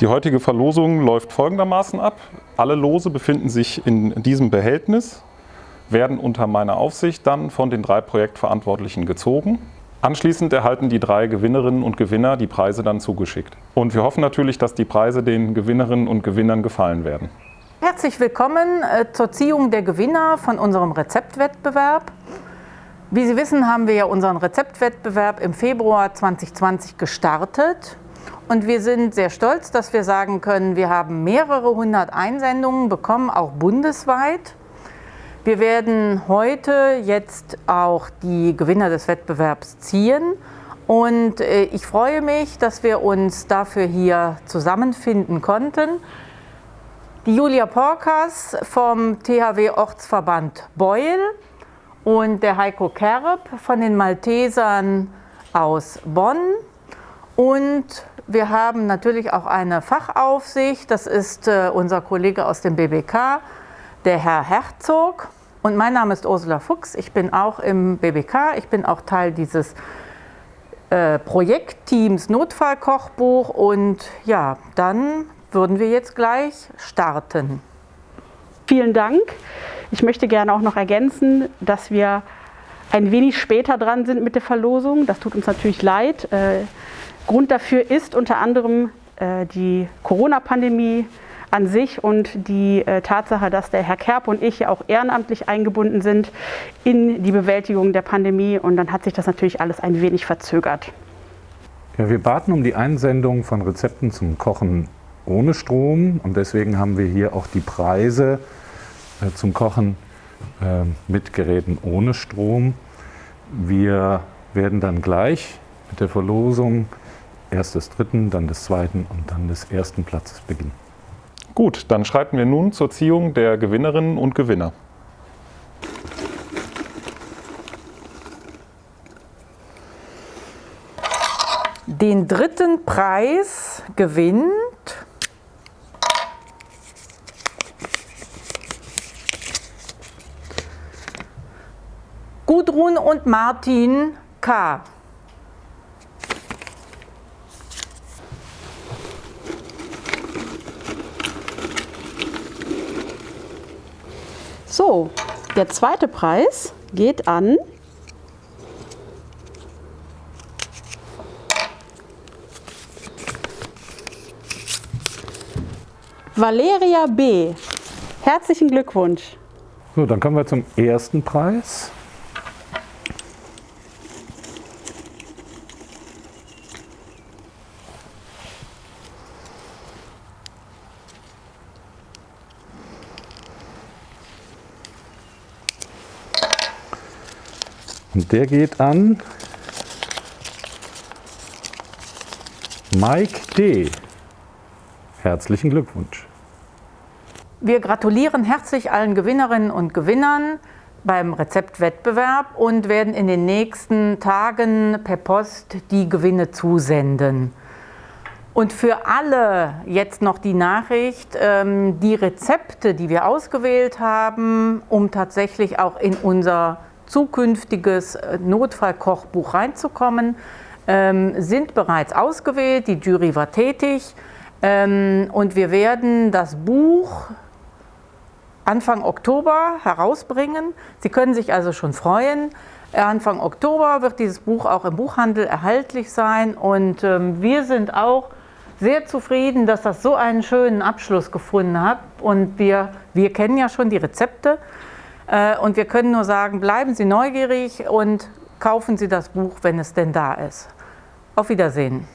Die heutige Verlosung läuft folgendermaßen ab. Alle Lose befinden sich in diesem Behältnis, werden unter meiner Aufsicht dann von den drei Projektverantwortlichen gezogen. Anschließend erhalten die drei Gewinnerinnen und Gewinner die Preise dann zugeschickt. Und wir hoffen natürlich, dass die Preise den Gewinnerinnen und Gewinnern gefallen werden. Herzlich willkommen äh, zur Ziehung der Gewinner von unserem Rezeptwettbewerb. Wie Sie wissen, haben wir ja unseren Rezeptwettbewerb im Februar 2020 gestartet. Und wir sind sehr stolz, dass wir sagen können, wir haben mehrere hundert Einsendungen bekommen, auch bundesweit. Wir werden heute jetzt auch die Gewinner des Wettbewerbs ziehen. Und äh, ich freue mich, dass wir uns dafür hier zusammenfinden konnten. Die Julia Porkas vom THW Ortsverband Beul und der Heiko Kerb von den Maltesern aus Bonn. Und wir haben natürlich auch eine Fachaufsicht, das ist äh, unser Kollege aus dem BBK, der Herr Herzog. Und mein Name ist Ursula Fuchs, ich bin auch im BBK, ich bin auch Teil dieses äh, Projektteams Notfallkochbuch und ja, dann würden wir jetzt gleich starten. Vielen Dank. Ich möchte gerne auch noch ergänzen, dass wir ein wenig später dran sind mit der Verlosung. Das tut uns natürlich leid. Äh, Grund dafür ist unter anderem äh, die Corona-Pandemie an sich und die äh, Tatsache, dass der Herr Kerb und ich auch ehrenamtlich eingebunden sind in die Bewältigung der Pandemie. Und dann hat sich das natürlich alles ein wenig verzögert. Ja, wir baten um die Einsendung von Rezepten zum Kochen ohne Strom und deswegen haben wir hier auch die Preise äh, zum Kochen mit Geräten ohne Strom. Wir werden dann gleich mit der Verlosung erst des dritten, dann des zweiten und dann des ersten Platzes beginnen. Gut, dann schreiten wir nun zur Ziehung der Gewinnerinnen und Gewinner. Den dritten Preis gewinnt Gudrun und Martin K. So, der zweite Preis geht an Valeria B. Herzlichen Glückwunsch. So, dann kommen wir zum ersten Preis. Und der geht an Mike D. Herzlichen Glückwunsch. Wir gratulieren herzlich allen Gewinnerinnen und Gewinnern beim Rezeptwettbewerb und werden in den nächsten Tagen per Post die Gewinne zusenden. Und für alle jetzt noch die Nachricht, ähm, die Rezepte, die wir ausgewählt haben, um tatsächlich auch in unser zukünftiges äh, Notfallkochbuch reinzukommen, ähm, sind bereits ausgewählt, die Jury war tätig. Ähm, und wir werden das Buch Anfang Oktober herausbringen. Sie können sich also schon freuen. Anfang Oktober wird dieses Buch auch im Buchhandel erhältlich sein. Und ähm, wir sind auch sehr zufrieden, dass das so einen schönen Abschluss gefunden hat. Und wir, wir kennen ja schon die Rezepte. äh, und wir können nur sagen, bleiben Sie neugierig und kaufen Sie das Buch, wenn es denn da ist. Auf Wiedersehen.